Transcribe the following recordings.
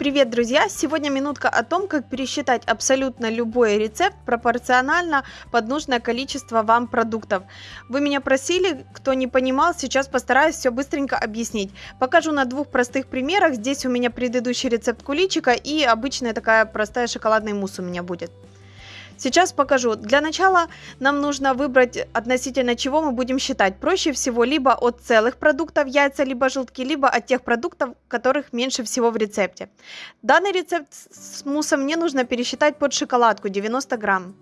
Привет, друзья! Сегодня минутка о том, как пересчитать абсолютно любой рецепт пропорционально под нужное количество вам продуктов. Вы меня просили, кто не понимал, сейчас постараюсь все быстренько объяснить. Покажу на двух простых примерах. Здесь у меня предыдущий рецепт куличика и обычная такая простая шоколадный мусс у меня будет. Сейчас покажу. Для начала нам нужно выбрать относительно чего мы будем считать. Проще всего либо от целых продуктов яйца, либо желтки, либо от тех продуктов, которых меньше всего в рецепте. Данный рецепт с муссом мне нужно пересчитать под шоколадку 90 грамм.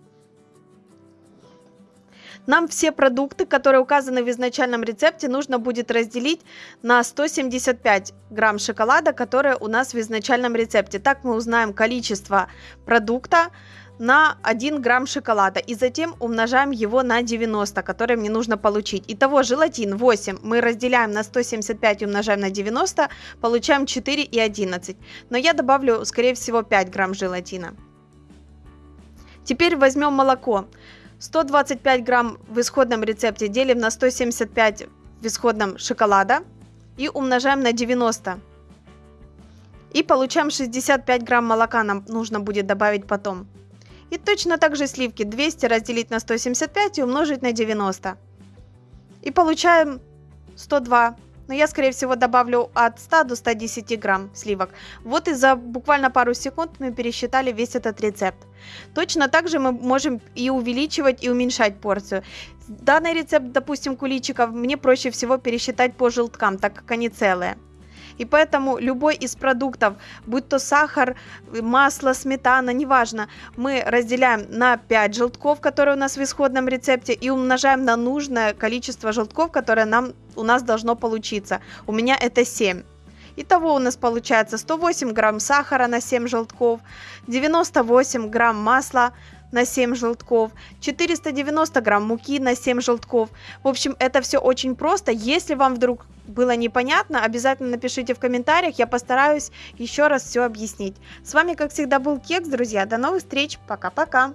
Нам все продукты, которые указаны в изначальном рецепте, нужно будет разделить на 175 грамм шоколада, которые у нас в изначальном рецепте. Так мы узнаем количество продукта, на 1 грамм шоколада и затем умножаем его на 90, который мне нужно получить. Итого желатин 8 мы разделяем на 175 и умножаем на 90, получаем 4 и 11. Но я добавлю, скорее всего, 5 грамм желатина. Теперь возьмем молоко. 125 грамм в исходном рецепте делим на 175 в исходном шоколада и умножаем на 90. И получаем 65 грамм молока нам нужно будет добавить потом. И точно так же сливки 200 разделить на 175 и умножить на 90. И получаем 102. Но я, скорее всего, добавлю от 100 до 110 грамм сливок. Вот и за буквально пару секунд мы пересчитали весь этот рецепт. Точно так же мы можем и увеличивать, и уменьшать порцию. Данный рецепт, допустим, куличиков, мне проще всего пересчитать по желткам, так как они целые. И поэтому любой из продуктов, будь то сахар, масло, сметана, неважно, мы разделяем на 5 желтков, которые у нас в исходном рецепте, и умножаем на нужное количество желтков, которое нам, у нас должно получиться. У меня это 7. Итого у нас получается 108 грамм сахара на 7 желтков, 98 грамм масла на 7 желтков, 490 грамм муки на 7 желтков. В общем, это все очень просто. Если вам вдруг было непонятно, обязательно напишите в комментариях, я постараюсь еще раз все объяснить. С вами, как всегда, был Кекс, друзья. До новых встреч, пока-пока.